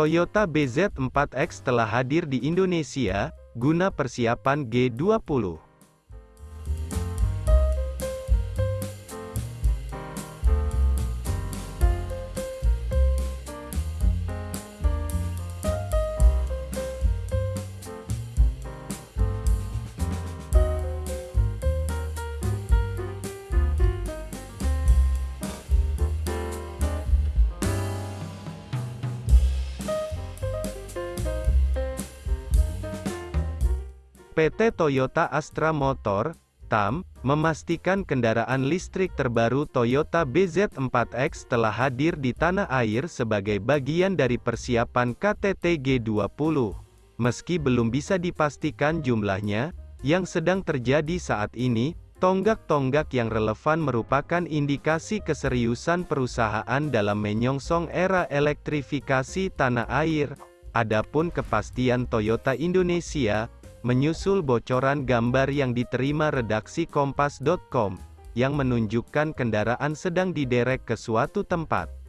Toyota BZ4X telah hadir di Indonesia, guna persiapan G20. PT Toyota Astra Motor, TAM, memastikan kendaraan listrik terbaru Toyota BZ4X telah hadir di tanah air sebagai bagian dari persiapan KTT G20. Meski belum bisa dipastikan jumlahnya, yang sedang terjadi saat ini, tonggak-tonggak yang relevan merupakan indikasi keseriusan perusahaan dalam menyongsong era elektrifikasi tanah air. Adapun kepastian Toyota Indonesia, menyusul bocoran gambar yang diterima redaksi Kompas.com, yang menunjukkan kendaraan sedang diderek ke suatu tempat.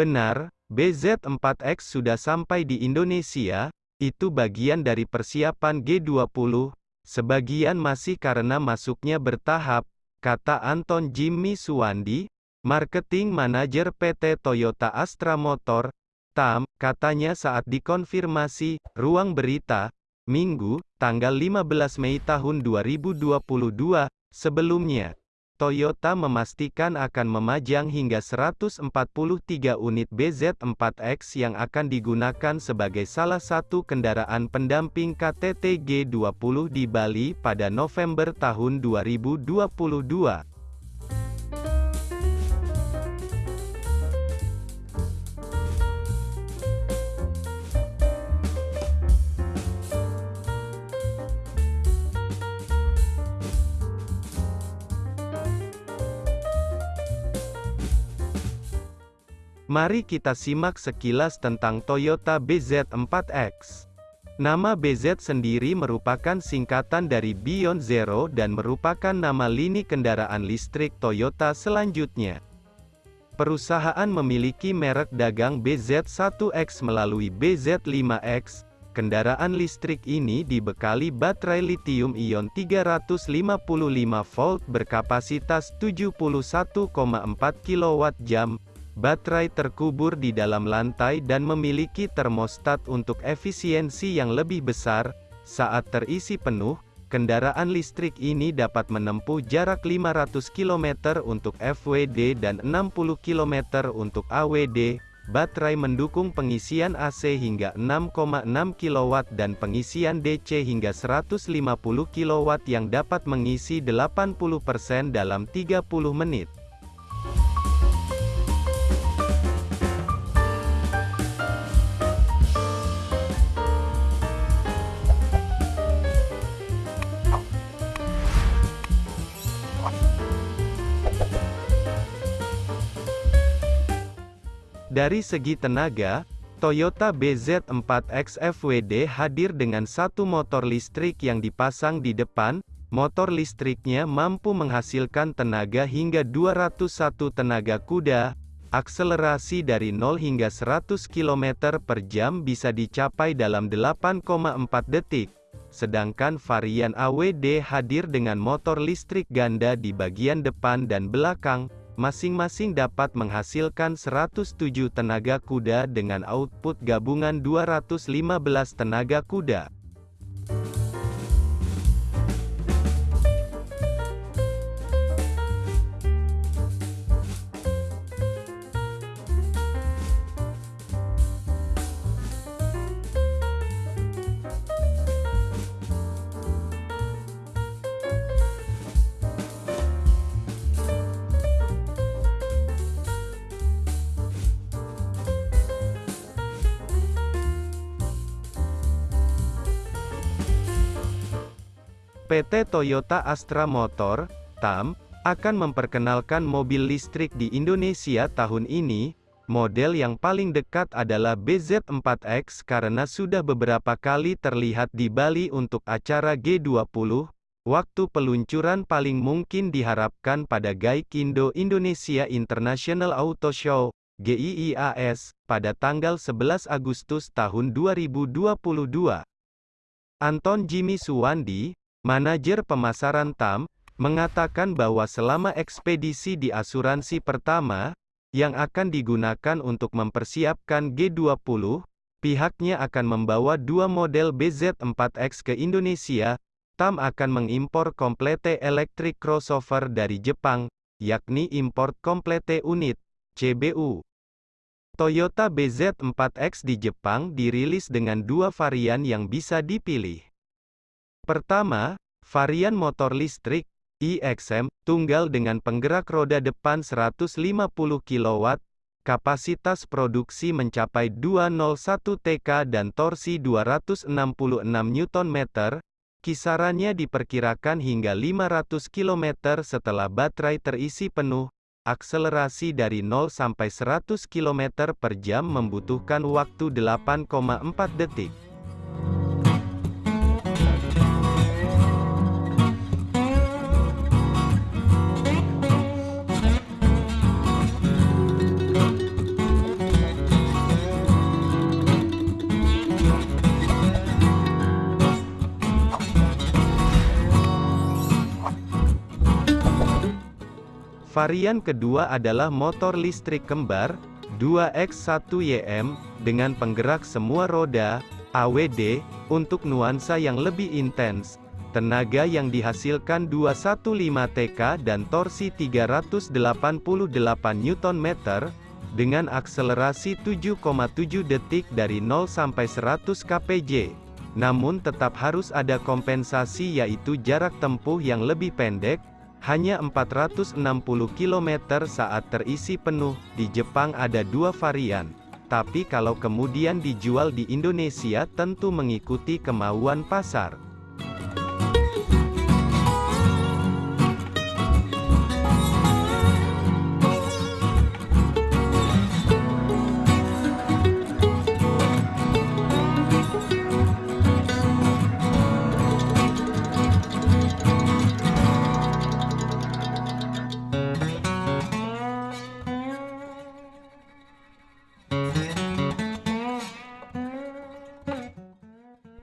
Benar, BZ4X sudah sampai di Indonesia, itu bagian dari persiapan G20, sebagian masih karena masuknya bertahap, kata Anton Jimmy Suwandi, Marketing Manager PT Toyota Astra Motor, TAM, katanya saat dikonfirmasi, ruang berita, Minggu, tanggal 15 Mei tahun 2022, sebelumnya, Toyota memastikan akan memajang hingga 143 unit BZ4X yang akan digunakan sebagai salah satu kendaraan pendamping KTT G20 di Bali pada November tahun 2022. Mari kita simak sekilas tentang Toyota BZ4X. Nama BZ sendiri merupakan singkatan dari Beyond Zero dan merupakan nama lini kendaraan listrik Toyota selanjutnya. Perusahaan memiliki merek dagang BZ1X melalui BZ5X. Kendaraan listrik ini dibekali baterai lithium-ion 355 volt berkapasitas 71,4 kWh Baterai terkubur di dalam lantai dan memiliki termostat untuk efisiensi yang lebih besar. Saat terisi penuh, kendaraan listrik ini dapat menempuh jarak 500 km untuk FWD dan 60 km untuk AWD. Baterai mendukung pengisian AC hingga 6,6 kW dan pengisian DC hingga 150 kW yang dapat mengisi 80% dalam 30 menit. Dari segi tenaga, Toyota BZ4X FWD hadir dengan satu motor listrik yang dipasang di depan, motor listriknya mampu menghasilkan tenaga hingga 201 tenaga kuda, akselerasi dari 0 hingga 100 km per jam bisa dicapai dalam 8,4 detik. Sedangkan varian AWD hadir dengan motor listrik ganda di bagian depan dan belakang, masing-masing dapat menghasilkan 107 tenaga kuda dengan output gabungan 215 tenaga kuda. PT Toyota Astra Motor, TAM, akan memperkenalkan mobil listrik di Indonesia tahun ini. Model yang paling dekat adalah BZ4X karena sudah beberapa kali terlihat di Bali untuk acara G20. Waktu peluncuran paling mungkin diharapkan pada Gaikindo Indonesia International Auto Show, GIIAS, pada tanggal 11 Agustus tahun 2022. Anton Jimmy Suwandi, Manajer pemasaran TAM, mengatakan bahwa selama ekspedisi di asuransi pertama, yang akan digunakan untuk mempersiapkan G20, pihaknya akan membawa dua model BZ4X ke Indonesia, TAM akan mengimpor komplete elektrik crossover dari Jepang, yakni import komplete unit, CBU. Toyota BZ4X di Jepang dirilis dengan dua varian yang bisa dipilih. Pertama, varian motor listrik, iXM, tunggal dengan penggerak roda depan 150 kW, kapasitas produksi mencapai 201 TK dan torsi 266 Nm, kisarannya diperkirakan hingga 500 km setelah baterai terisi penuh, akselerasi dari 0 sampai 100 km per jam membutuhkan waktu 8,4 detik. Varian kedua adalah motor listrik kembar, 2X1YM, dengan penggerak semua roda, AWD, untuk nuansa yang lebih intens. Tenaga yang dihasilkan 215 TK dan torsi 388 Nm, dengan akselerasi 7,7 detik dari 0 sampai 100 kpj. Namun tetap harus ada kompensasi yaitu jarak tempuh yang lebih pendek, hanya 460 km saat terisi penuh. Di Jepang ada dua varian. Tapi kalau kemudian dijual di Indonesia tentu mengikuti kemauan pasar.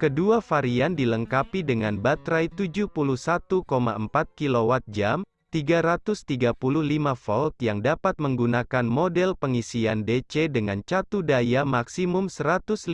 Kedua varian dilengkapi dengan baterai 71,4 kWh, 335 volt yang dapat menggunakan model pengisian DC dengan catu daya maksimum 150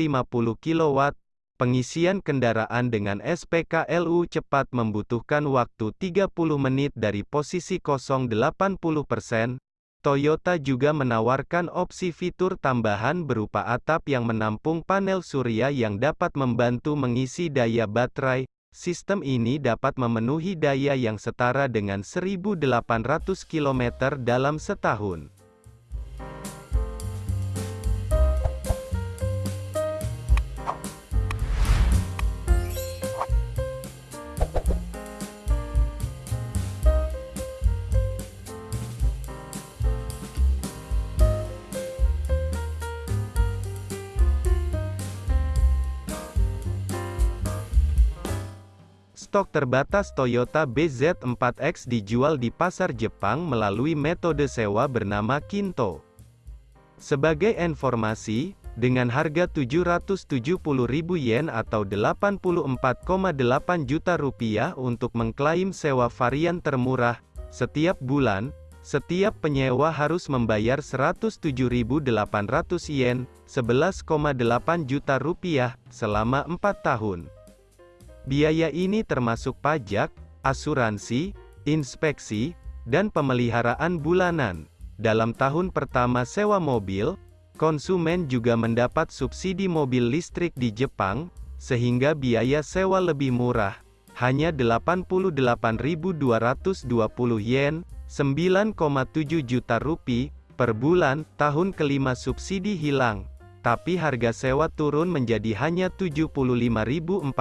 kW. Pengisian kendaraan dengan SPKLU cepat membutuhkan waktu 30 menit dari posisi kosong 80%, Toyota juga menawarkan opsi fitur tambahan berupa atap yang menampung panel surya yang dapat membantu mengisi daya baterai. Sistem ini dapat memenuhi daya yang setara dengan 1.800 km dalam setahun. Stok terbatas Toyota BZ4X dijual di pasar Jepang melalui metode sewa bernama Kinto. Sebagai informasi, dengan harga 770.000 yen atau 84,8 juta rupiah untuk mengklaim sewa varian termurah, setiap bulan, Setiap penyewa harus membayar 107.800 yen, 11,8 juta rupiah, selama 4 tahun. Biaya ini termasuk pajak, asuransi, inspeksi, dan pemeliharaan bulanan. Dalam tahun pertama sewa mobil, konsumen juga mendapat subsidi mobil listrik di Jepang, sehingga biaya sewa lebih murah, hanya 88.220 yen, 9,7 juta rupiah, per bulan, tahun kelima subsidi hilang, tapi harga sewa turun menjadi hanya 75.460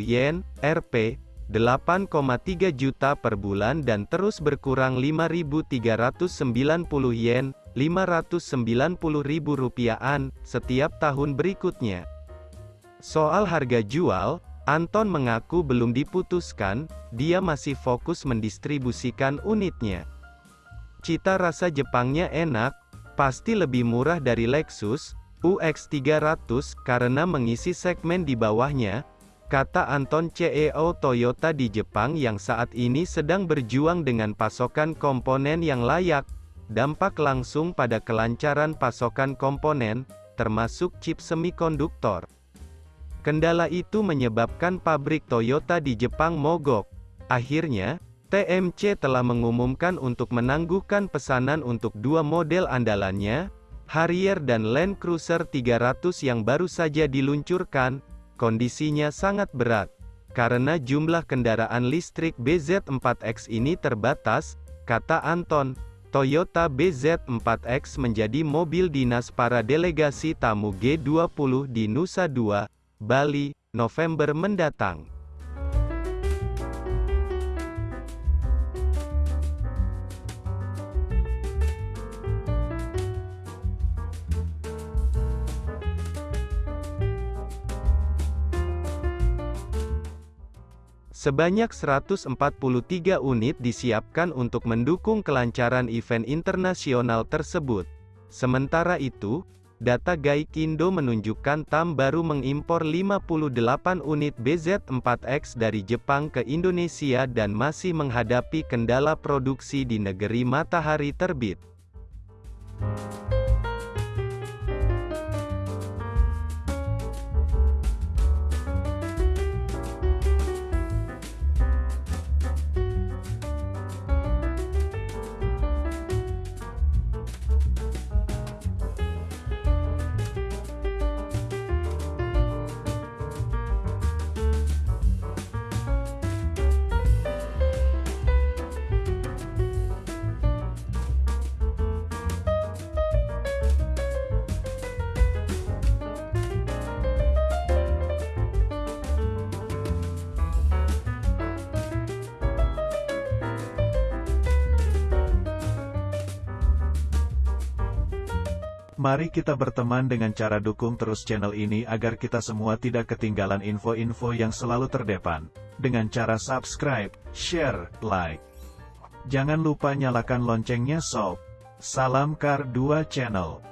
yen, Rp. 8,3 juta per bulan dan terus berkurang 5.390 yen, 590.000 rupiahan, setiap tahun berikutnya. Soal harga jual, Anton mengaku belum diputuskan, dia masih fokus mendistribusikan unitnya. Cita rasa Jepangnya enak, pasti lebih murah dari Lexus UX300 karena mengisi segmen di bawahnya, kata Anton CEO Toyota di Jepang yang saat ini sedang berjuang dengan pasokan komponen yang layak, dampak langsung pada kelancaran pasokan komponen, termasuk chip semikonduktor. Kendala itu menyebabkan pabrik Toyota di Jepang mogok. Akhirnya, TMC telah mengumumkan untuk menangguhkan pesanan untuk dua model andalannya, Harrier dan Land Cruiser 300 yang baru saja diluncurkan, kondisinya sangat berat. Karena jumlah kendaraan listrik BZ4X ini terbatas, kata Anton, Toyota BZ4X menjadi mobil dinas para delegasi tamu G20 di Nusa Dua, Bali, November mendatang. Sebanyak 143 unit disiapkan untuk mendukung kelancaran event internasional tersebut. Sementara itu, data Gaikindo menunjukkan TAM baru mengimpor 58 unit BZ4X dari Jepang ke Indonesia dan masih menghadapi kendala produksi di negeri matahari terbit. Mari kita berteman dengan cara dukung terus channel ini agar kita semua tidak ketinggalan info-info yang selalu terdepan. Dengan cara subscribe, share, like. Jangan lupa nyalakan loncengnya sob. Salam Kar 2 Channel.